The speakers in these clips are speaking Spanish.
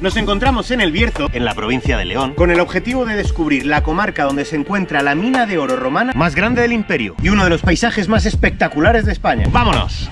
Nos encontramos en el Bierzo, en la provincia de León, con el objetivo de descubrir la comarca donde se encuentra la mina de oro romana más grande del imperio y uno de los paisajes más espectaculares de España. ¡Vámonos!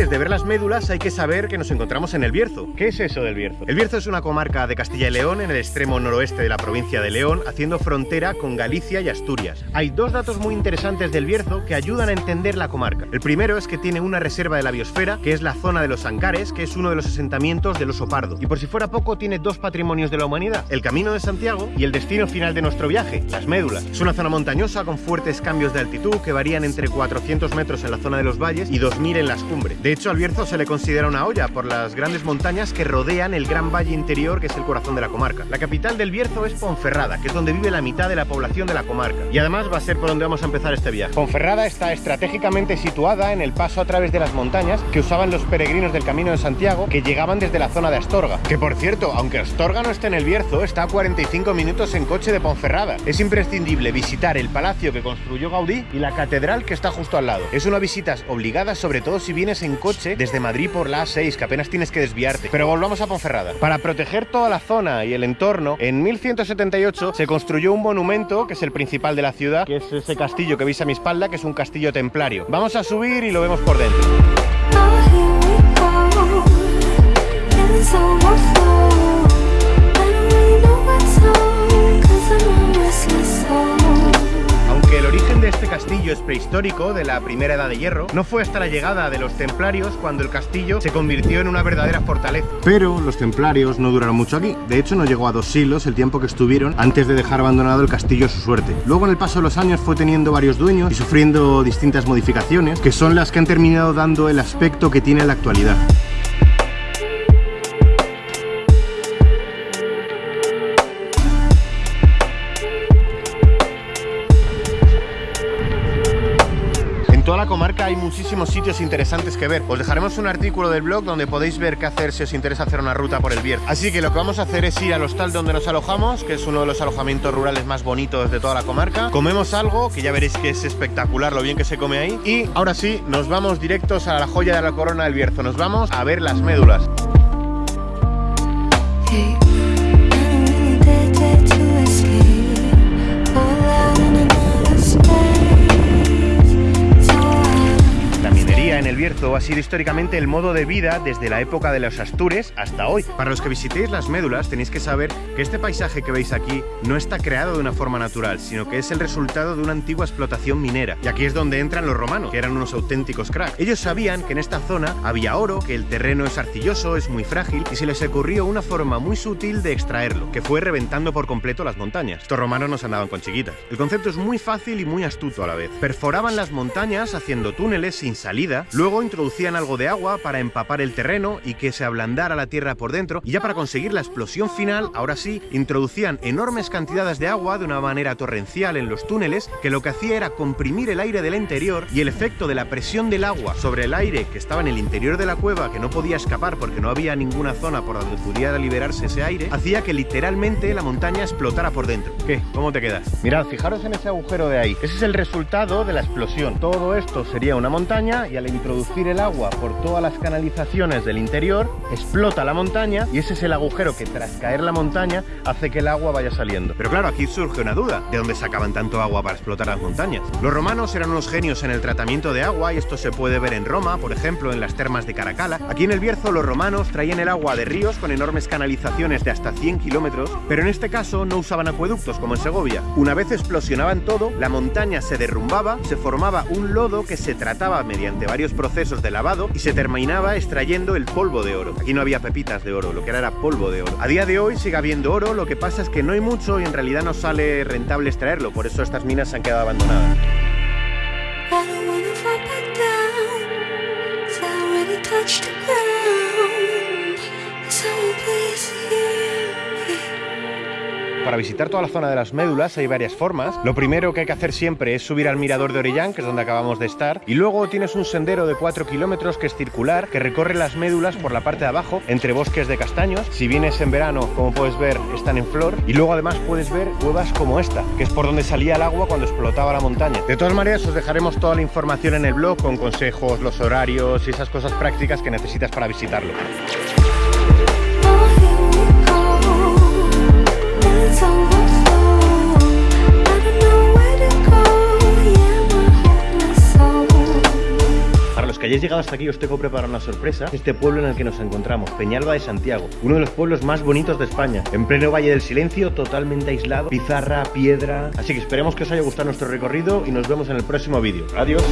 Antes de ver las médulas hay que saber que nos encontramos en el Bierzo. ¿Qué es eso del Bierzo? El Bierzo es una comarca de Castilla y León en el extremo noroeste de la provincia de León, haciendo frontera con Galicia y Asturias. Hay dos datos muy interesantes del Bierzo que ayudan a entender la comarca. El primero es que tiene una reserva de la biosfera, que es la zona de los Ancares, que es uno de los asentamientos del oso pardo. Y por si fuera poco, tiene dos patrimonios de la humanidad, el Camino de Santiago y el destino final de nuestro viaje, las médulas. Es una zona montañosa con fuertes cambios de altitud que varían entre 400 metros en la zona de los valles y 2000 en las cumbres. De hecho, al Bierzo se le considera una olla por las grandes montañas que rodean el gran valle interior que es el corazón de la comarca. La capital del Bierzo es Ponferrada, que es donde vive la mitad de la población de la comarca. Y además va a ser por donde vamos a empezar este viaje. Ponferrada está estratégicamente situada en el paso a través de las montañas que usaban los peregrinos del Camino de Santiago que llegaban desde la zona de Astorga. Que por cierto, aunque Astorga no esté en el Bierzo, está a 45 minutos en coche de Ponferrada. Es imprescindible visitar el palacio que construyó Gaudí y la catedral que está justo al lado. Es una visita obligada, sobre todo si vienes en coche desde Madrid por la A6, que apenas tienes que desviarte. Pero volvamos a Ponferrada. Para proteger toda la zona y el entorno, en 1178 se construyó un monumento, que es el principal de la ciudad, que es ese castillo que veis a mi espalda, que es un castillo templario. Vamos a subir y lo vemos por dentro. Prehistórico, de la primera edad de hierro, no fue hasta la llegada de los templarios cuando el castillo se convirtió en una verdadera fortaleza. Pero los templarios no duraron mucho aquí, de hecho no llegó a dos siglos el tiempo que estuvieron antes de dejar abandonado el castillo a su suerte. Luego en el paso de los años fue teniendo varios dueños y sufriendo distintas modificaciones, que son las que han terminado dando el aspecto que tiene en la actualidad. La comarca hay muchísimos sitios interesantes que ver. Os dejaremos un artículo del blog donde podéis ver qué hacer si os interesa hacer una ruta por el Bierzo. Así que lo que vamos a hacer es ir al hostal donde nos alojamos, que es uno de los alojamientos rurales más bonitos de toda la comarca. Comemos algo, que ya veréis que es espectacular lo bien que se come ahí. Y ahora sí, nos vamos directos a la joya de la corona del Bierzo. Nos vamos a ver las médulas. Ha sido históricamente el modo de vida desde la época de los Astures hasta hoy. Para los que visitéis las médulas tenéis que saber que este paisaje que veis aquí no está creado de una forma natural, sino que es el resultado de una antigua explotación minera. Y aquí es donde entran los romanos, que eran unos auténticos cracks. Ellos sabían que en esta zona había oro, que el terreno es arcilloso, es muy frágil, y se les ocurrió una forma muy sutil de extraerlo, que fue reventando por completo las montañas. Estos romanos nos andaban con chiquitas. El concepto es muy fácil y muy astuto a la vez. Perforaban las montañas haciendo túneles sin salida Luego introducían algo de agua para empapar el terreno y que se ablandara la tierra por dentro. Y ya para conseguir la explosión final, ahora sí, introducían enormes cantidades de agua de una manera torrencial en los túneles, que lo que hacía era comprimir el aire del interior y el efecto de la presión del agua sobre el aire que estaba en el interior de la cueva, que no podía escapar porque no había ninguna zona por donde pudiera liberarse ese aire, hacía que literalmente la montaña explotara por dentro. ¿Qué? ¿Cómo te quedas? Mirad, fijaros en ese agujero de ahí. Ese es el resultado de la explosión. Todo esto sería una montaña y al introducir el agua por todas las canalizaciones del interior, explota la montaña y ese es el agujero que tras caer la montaña hace que el agua vaya saliendo. Pero claro, aquí surge una duda, ¿de dónde sacaban tanto agua para explotar las montañas? Los romanos eran unos genios en el tratamiento de agua y esto se puede ver en Roma, por ejemplo, en las termas de Caracala. Aquí en el Bierzo los romanos traían el agua de ríos con enormes canalizaciones de hasta 100 kilómetros, pero en este caso no usaban acueductos como en Segovia. Una vez explosionaban todo, la montaña se derrumbaba, se formaba un lodo que se trataba mediante varios procesos de lavado y se terminaba extrayendo el polvo de oro. Aquí no había pepitas de oro, lo que era era polvo de oro. A día de hoy sigue habiendo oro, lo que pasa es que no hay mucho y en realidad no sale rentable extraerlo, por eso estas minas se han quedado abandonadas. Para visitar toda la zona de las médulas hay varias formas. Lo primero que hay que hacer siempre es subir al mirador de Orellán, que es donde acabamos de estar, y luego tienes un sendero de 4 kilómetros que es circular, que recorre las médulas por la parte de abajo, entre bosques de castaños. Si vienes en verano, como puedes ver, están en flor, y luego además puedes ver cuevas como esta, que es por donde salía el agua cuando explotaba la montaña. De todas maneras, os dejaremos toda la información en el blog con consejos, los horarios y esas cosas prácticas que necesitas para visitarlo. Que hayáis llegado hasta aquí os tengo preparado una sorpresa. Este pueblo en el que nos encontramos, Peñalba de Santiago, uno de los pueblos más bonitos de España, en pleno Valle del Silencio, totalmente aislado, pizarra, piedra. Así que esperemos que os haya gustado nuestro recorrido y nos vemos en el próximo vídeo. Adiós.